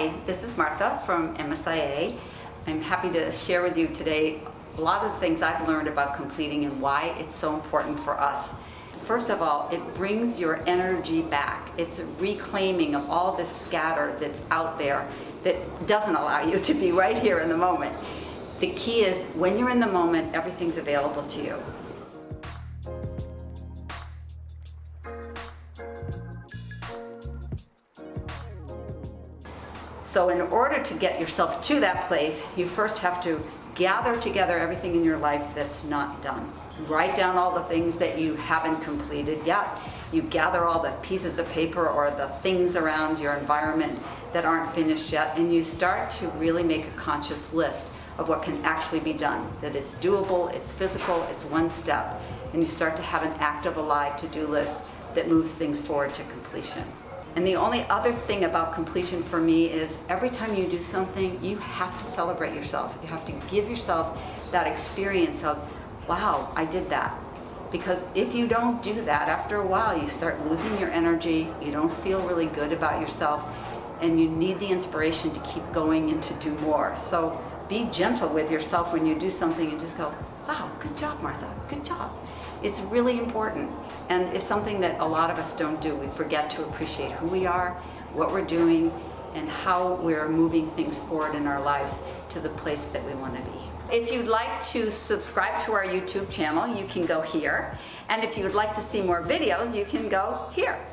Hi, this is Martha from MSIA. I'm happy to share with you today a lot of the things I've learned about completing and why it's so important for us. First of all, it brings your energy back. It's a reclaiming of all the scatter that's out there that doesn't allow you to be right here in the moment. The key is when you're in the moment, everything's available to you. So in order to get yourself to that place, you first have to gather together everything in your life that's not done. Write down all the things that you haven't completed yet. You gather all the pieces of paper or the things around your environment that aren't finished yet, and you start to really make a conscious list of what can actually be done, that it's doable, it's physical, it's one step, and you start to have an active, alive to-do list that moves things forward to completion. And the only other thing about completion for me is every time you do something, you have to celebrate yourself. You have to give yourself that experience of, wow, I did that. Because if you don't do that, after a while, you start losing your energy, you don't feel really good about yourself, and you need the inspiration to keep going and to do more. So be gentle with yourself when you do something and just go, wow, good job, Martha, good job. It's really important and it's something that a lot of us don't do. We forget to appreciate who we are, what we're doing, and how we're moving things forward in our lives to the place that we want to be. If you'd like to subscribe to our YouTube channel, you can go here. And if you would like to see more videos, you can go here.